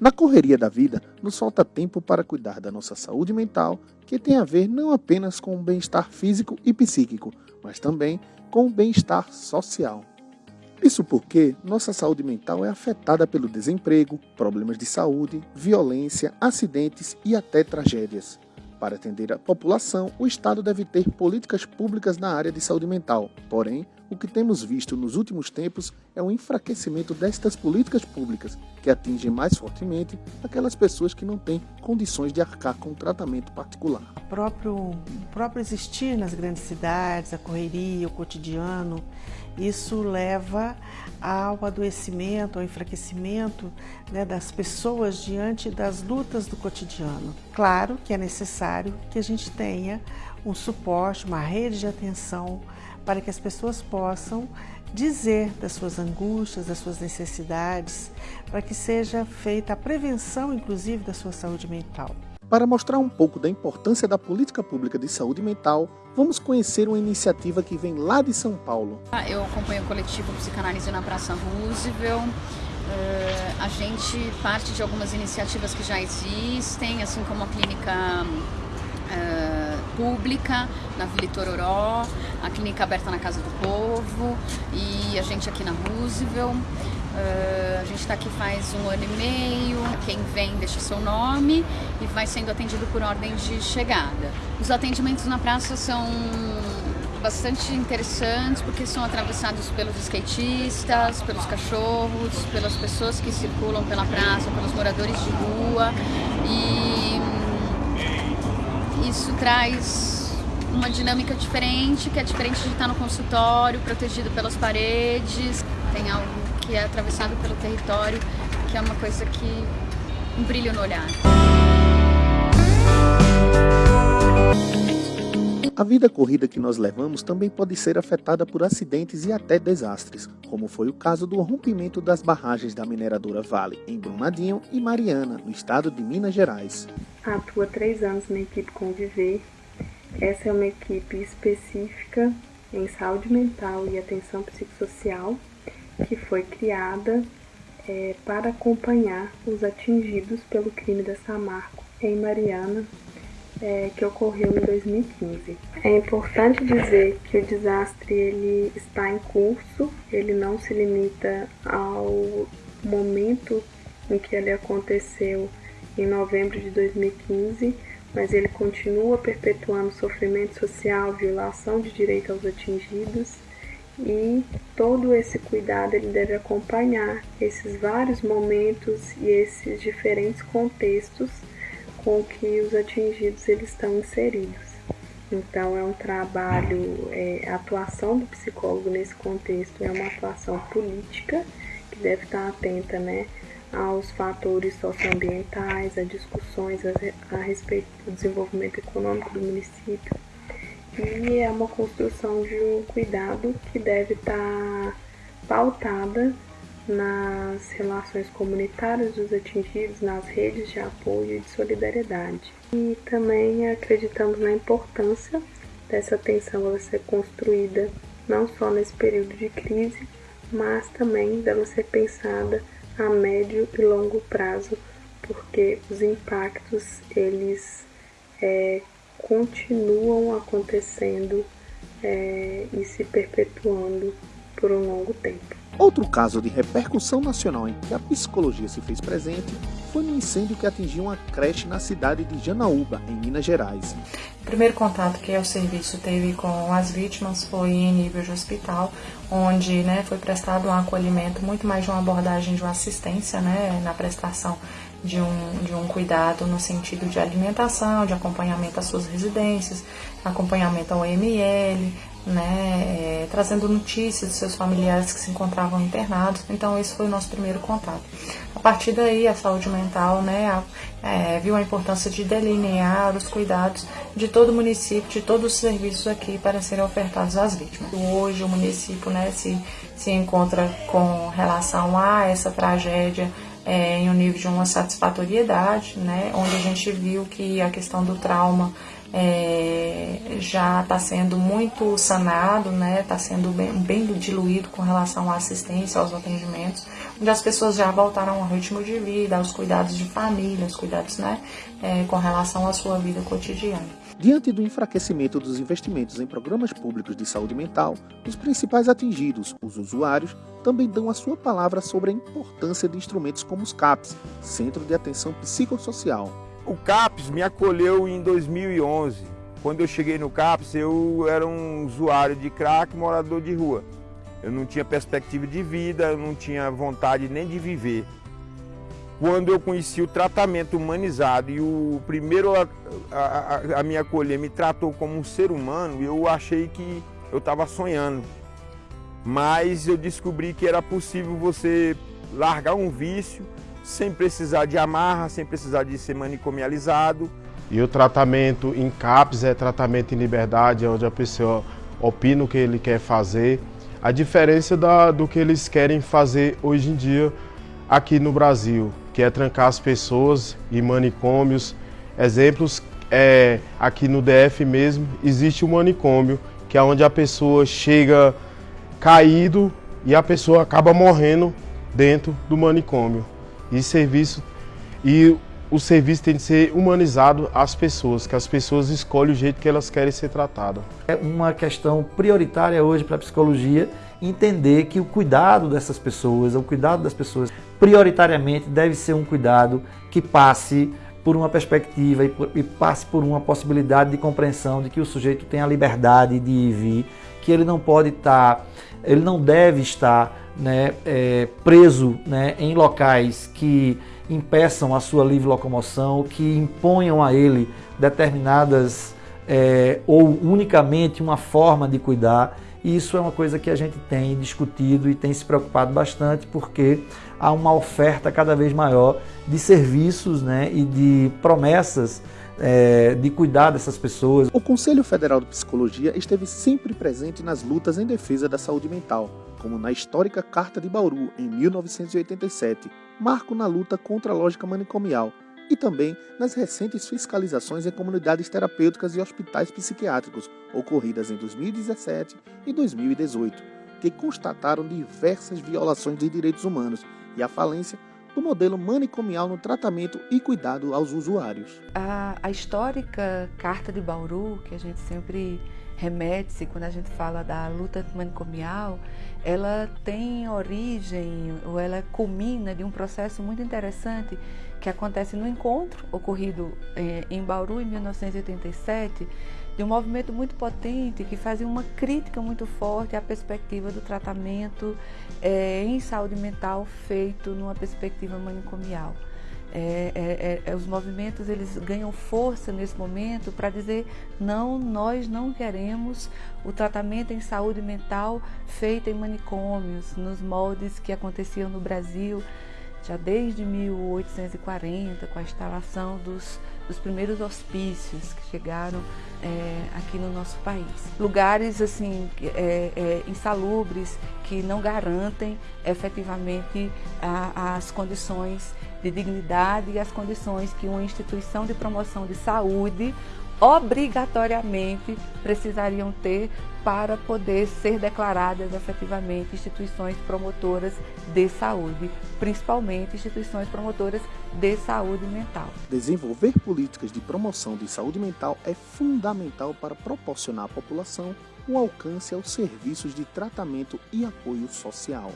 Na correria da vida, nos falta tempo para cuidar da nossa saúde mental, que tem a ver não apenas com o bem-estar físico e psíquico, mas também com o bem-estar social. Isso porque nossa saúde mental é afetada pelo desemprego, problemas de saúde, violência, acidentes e até tragédias. Para atender a população, o Estado deve ter políticas públicas na área de saúde mental. Porém, o que temos visto nos últimos tempos é o enfraquecimento destas políticas públicas, que atingem mais fortemente aquelas pessoas que não têm condições de arcar com um tratamento particular. O próprio, próprio existir nas grandes cidades, a correria, o cotidiano, isso leva ao adoecimento, ao enfraquecimento né, das pessoas diante das lutas do cotidiano. Claro que é necessário que a gente tenha um suporte, uma rede de atenção para que as pessoas possam dizer das suas angústias, das suas necessidades, para que seja feita a prevenção, inclusive, da sua saúde mental. Para mostrar um pouco da importância da política pública de saúde mental, vamos conhecer uma iniciativa que vem lá de São Paulo. Ah, eu acompanho o coletivo Psicanálise na Praça Roosevelt. Uh, a gente parte de algumas iniciativas que já existem, assim como a clínica uh, pública na Vila Itororó, a clínica aberta na Casa do Povo e a gente aqui na Roosevelt. Uh, a gente está aqui faz um ano e meio. Quem vem deixa seu nome e vai sendo atendido por ordem de chegada. Os atendimentos na praça são bastante interessantes porque são atravessados pelos skatistas, pelos cachorros, pelas pessoas que circulam pela praça, pelos moradores de rua e isso traz uma dinâmica diferente, que é diferente de estar no consultório, protegido pelas paredes. Tem algo que é atravessado pelo território, que é uma coisa que um brilho no olhar. A vida corrida que nós levamos também pode ser afetada por acidentes e até desastres, como foi o caso do rompimento das barragens da mineradora Vale, em Brumadinho e Mariana, no estado de Minas Gerais. Atua três anos na equipe Conviver. Essa é uma equipe específica em saúde mental e atenção psicossocial que foi criada é, para acompanhar os atingidos pelo crime da Samarco em Mariana, é, que ocorreu em 2015. É importante dizer que o desastre ele está em curso, ele não se limita ao momento em que ele aconteceu em novembro de 2015, mas ele continua perpetuando sofrimento social, violação de direito aos atingidos e todo esse cuidado ele deve acompanhar esses vários momentos e esses diferentes contextos com que os atingidos eles estão inseridos. Então é um trabalho, é, a atuação do psicólogo nesse contexto é uma atuação política que deve estar atenta, né, aos fatores socioambientais, a discussões a, a respeito do desenvolvimento econômico do município e é uma construção de um cuidado que deve estar pautada nas relações comunitárias dos atingidos, nas redes de apoio e de solidariedade. E também acreditamos na importância dessa atenção ela ser construída não só nesse período de crise, mas também dela ser pensada a médio e longo prazo, porque os impactos eles é, continuam acontecendo é, e se perpetuando por um longo tempo. Outro caso de repercussão nacional em que a psicologia se fez presente foi no incêndio que atingiu uma creche na cidade de Janaúba, em Minas Gerais. O primeiro contato que o serviço teve com as vítimas foi em nível de hospital, onde né, foi prestado um acolhimento, muito mais de uma abordagem de uma assistência né, na prestação de um, de um cuidado no sentido de alimentação, de acompanhamento às suas residências, acompanhamento ao ML, né, é, trazendo notícias de seus familiares que se encontravam internados. Então, esse foi o nosso primeiro contato. A partir daí, a saúde mental né, é, viu a importância de delinear os cuidados de todo o município, de todos os serviços aqui para serem ofertados às vítimas. Hoje, o município né, se, se encontra com relação a essa tragédia é, em um nível de uma satisfatoriedade, né, onde a gente viu que a questão do trauma é, já está sendo muito sanado, né? Está sendo bem, bem diluído com relação à assistência, aos atendimentos, onde as pessoas já voltaram ao ritmo de vida, aos cuidados de família, aos cuidados, né? É, com relação à sua vida cotidiana. Diante do enfraquecimento dos investimentos em programas públicos de saúde mental, os principais atingidos, os usuários, também dão a sua palavra sobre a importância de instrumentos como os CAPS, Centro de Atenção Psicossocial. O CAPS me acolheu em 2011. Quando eu cheguei no CAPS, eu era um usuário de crack, morador de rua. Eu não tinha perspectiva de vida, eu não tinha vontade nem de viver quando eu conheci o tratamento humanizado e o primeiro a, a, a me acolher me tratou como um ser humano, eu achei que eu estava sonhando. Mas eu descobri que era possível você largar um vício sem precisar de amarra, sem precisar de ser manicomializado. E o tratamento em CAPS é tratamento em liberdade, onde a pessoa opina o que ele quer fazer. A diferença da, do que eles querem fazer hoje em dia aqui no Brasil, que é trancar as pessoas em manicômios. Exemplos é aqui no DF mesmo existe um manicômio que é onde a pessoa chega caído e a pessoa acaba morrendo dentro do manicômio. E serviço e o serviço tem de ser humanizado às pessoas, que as pessoas escolhem o jeito que elas querem ser tratadas. É uma questão prioritária hoje para a psicologia entender que o cuidado dessas pessoas, o cuidado das pessoas, prioritariamente deve ser um cuidado que passe por uma perspectiva e, por, e passe por uma possibilidade de compreensão de que o sujeito tem a liberdade de ir e vir, que ele não pode estar, ele não deve estar né, é, preso né, em locais que impeçam a sua livre locomoção, que imponham a ele determinadas é, ou unicamente uma forma de cuidar. E isso é uma coisa que a gente tem discutido e tem se preocupado bastante, porque há uma oferta cada vez maior de serviços né, e de promessas é, de cuidar dessas pessoas. O Conselho Federal de Psicologia esteve sempre presente nas lutas em defesa da saúde mental, como na histórica Carta de Bauru, em 1987, marco na luta contra a lógica manicomial, e também nas recentes fiscalizações em comunidades terapêuticas e hospitais psiquiátricos, ocorridas em 2017 e 2018, que constataram diversas violações de direitos humanos e a falência do modelo manicomial no tratamento e cuidado aos usuários. A, a histórica Carta de Bauru, que a gente sempre remete-se quando a gente fala da luta manicomial, ela tem origem, ou ela culmina de um processo muito interessante que acontece no encontro ocorrido eh, em Bauru em 1987, de um movimento muito potente que fazia uma crítica muito forte à perspectiva do tratamento é, em saúde mental feito numa perspectiva manicomial. É, é, é, é, os movimentos eles ganham força nesse momento para dizer não, nós não queremos o tratamento em saúde mental feito em manicômios, nos moldes que aconteciam no Brasil já desde 1840, com a instalação dos, dos primeiros hospícios que chegaram é, aqui no nosso país. Lugares assim é, é, insalubres que não garantem efetivamente a, as condições de dignidade e as condições que uma instituição de promoção de saúde obrigatoriamente precisariam ter para poder ser declaradas efetivamente instituições promotoras de saúde, principalmente instituições promotoras de saúde mental. Desenvolver políticas de promoção de saúde mental é fundamental para proporcionar à população um alcance aos serviços de tratamento e apoio social.